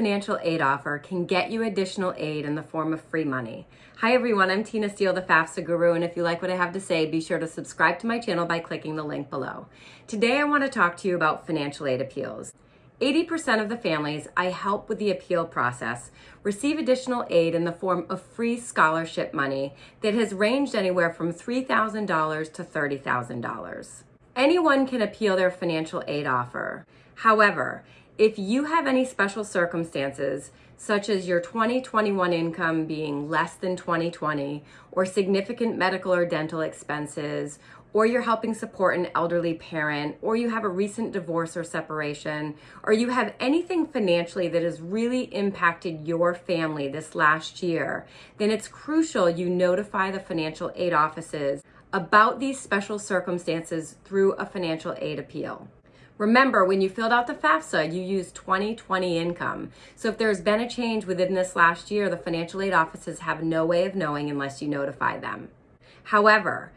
financial aid offer can get you additional aid in the form of free money. Hi everyone, I'm Tina Steele, the FAFSA Guru, and if you like what I have to say, be sure to subscribe to my channel by clicking the link below. Today I want to talk to you about financial aid appeals. 80% of the families I help with the appeal process receive additional aid in the form of free scholarship money that has ranged anywhere from $3,000 to $30,000. Anyone can appeal their financial aid offer. However, if you have any special circumstances, such as your 2021 income being less than 2020, or significant medical or dental expenses, or you're helping support an elderly parent, or you have a recent divorce or separation, or you have anything financially that has really impacted your family this last year, then it's crucial you notify the financial aid offices about these special circumstances through a financial aid appeal. Remember, when you filled out the FAFSA, you used 2020 income. So if there's been a change within this last year, the financial aid offices have no way of knowing unless you notify them. However,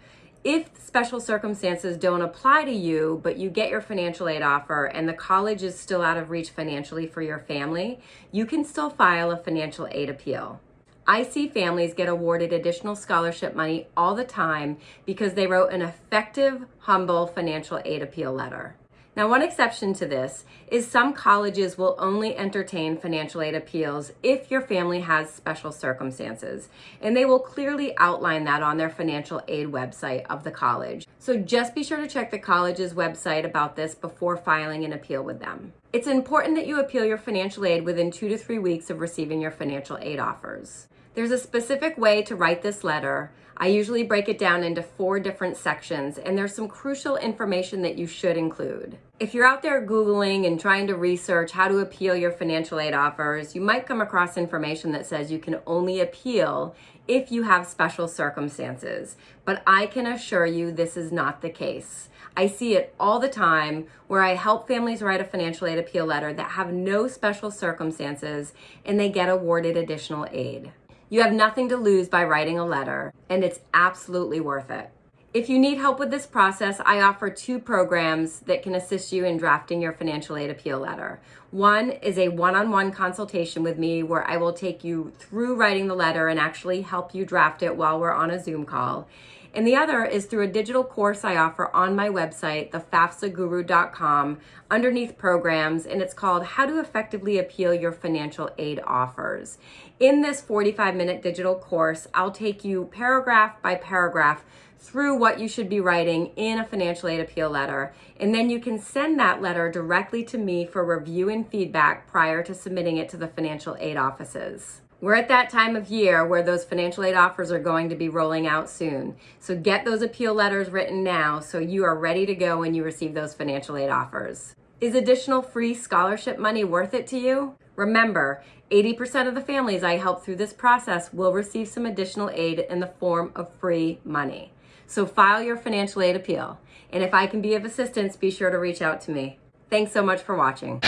if special circumstances don't apply to you, but you get your financial aid offer and the college is still out of reach financially for your family, you can still file a financial aid appeal. I see families get awarded additional scholarship money all the time because they wrote an effective, humble financial aid appeal letter. Now, one exception to this is some colleges will only entertain financial aid appeals if your family has special circumstances, and they will clearly outline that on their financial aid website of the college. So just be sure to check the college's website about this before filing an appeal with them. It's important that you appeal your financial aid within two to three weeks of receiving your financial aid offers. There's a specific way to write this letter. I usually break it down into four different sections, and there's some crucial information that you should include. If you're out there Googling and trying to research how to appeal your financial aid offers, you might come across information that says you can only appeal if you have special circumstances. But I can assure you this is not the case. I see it all the time where I help families write a financial aid appeal letter that have no special circumstances and they get awarded additional aid. You have nothing to lose by writing a letter, and it's absolutely worth it. If you need help with this process, I offer two programs that can assist you in drafting your financial aid appeal letter. One is a one-on-one -on -one consultation with me where I will take you through writing the letter and actually help you draft it while we're on a Zoom call. And the other is through a digital course I offer on my website, thefafsaguru.com, underneath programs, and it's called How to Effectively Appeal Your Financial Aid Offers. In this 45 minute digital course, I'll take you paragraph by paragraph through what you should be writing in a financial aid appeal letter. And then you can send that letter directly to me for review and feedback prior to submitting it to the financial aid offices. We're at that time of year where those financial aid offers are going to be rolling out soon. So get those appeal letters written now so you are ready to go when you receive those financial aid offers. Is additional free scholarship money worth it to you? Remember, 80% of the families I help through this process will receive some additional aid in the form of free money. So file your financial aid appeal. And if I can be of assistance, be sure to reach out to me. Thanks so much for watching.